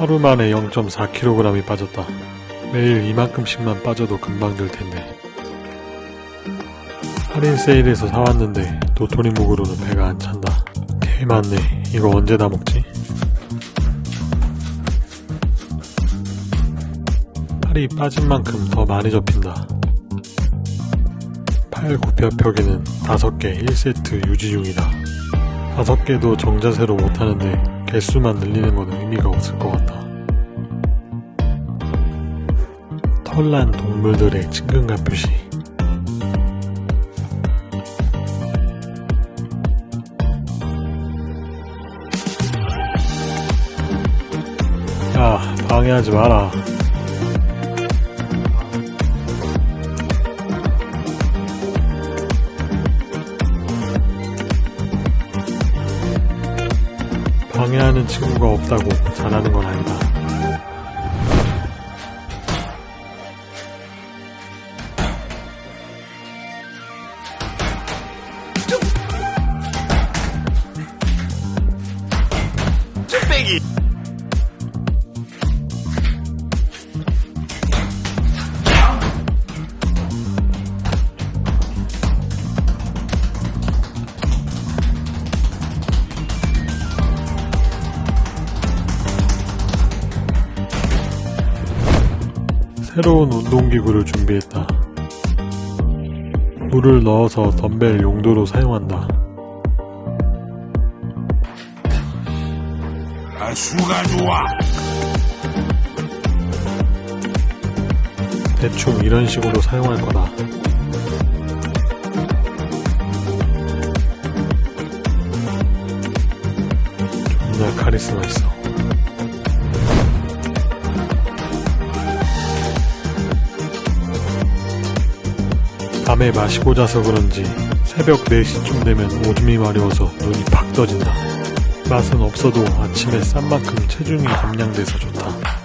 하루 만에 0.4kg이 빠졌다. 매일 이만큼씩만 빠져도 금방 될 텐데. 할인 세일에서 사왔는데 도토리 묵으로는 배가 안 찬다. 개 많네. 이거 언제 다 먹지? 살이 빠진 만큼 더 많이 접힌다. 팔 굽혀 펴기는 5개 1세트 유지 중이다. 5개도 정자세로 못하는데 개수만 늘리는 건 의미가 없을 것 같다. 털난 동물들의 친근감 표시. 야, 방해하지 마라. 방해하는 친구가 없다고 잘하는 건 아니다. 쭈빼기 새로운 운동기구를 준비했다. 물을 넣어서 덤벨 용도로 사용한다. 아 수가 좋아 대충 이런 식으로 사용할 거다. 존나 카리스마 있어. 밤에 마시고 자서 그런지 새벽 4시쯤 되면 오줌이 마려워서 눈이 팍 떠진다. 맛은 없어도 아침에 싼 만큼 체중이 감량돼서 좋다.